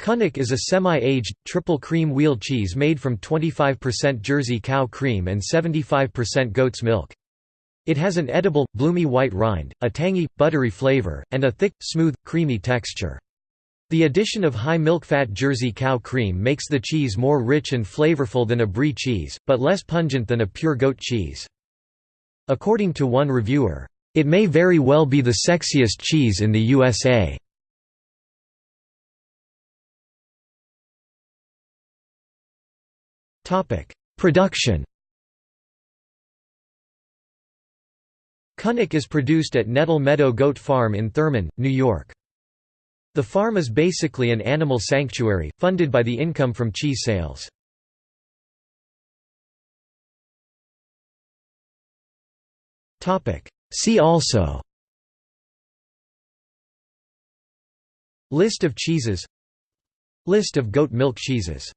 Kunik is a semi-aged, triple cream wheel cheese made from 25% Jersey cow cream and 75% goat's milk. It has an edible, bloomy white rind, a tangy, buttery flavor, and a thick, smooth, creamy texture. The addition of high milk fat Jersey cow cream makes the cheese more rich and flavorful than a brie cheese, but less pungent than a pure goat cheese. According to one reviewer, "...it may very well be the sexiest cheese in the USA." Production Kunik is produced at Nettle Meadow Goat Farm in Thurman, New York. The farm is basically an animal sanctuary, funded by the income from cheese sales. See also List of cheeses List of goat milk cheeses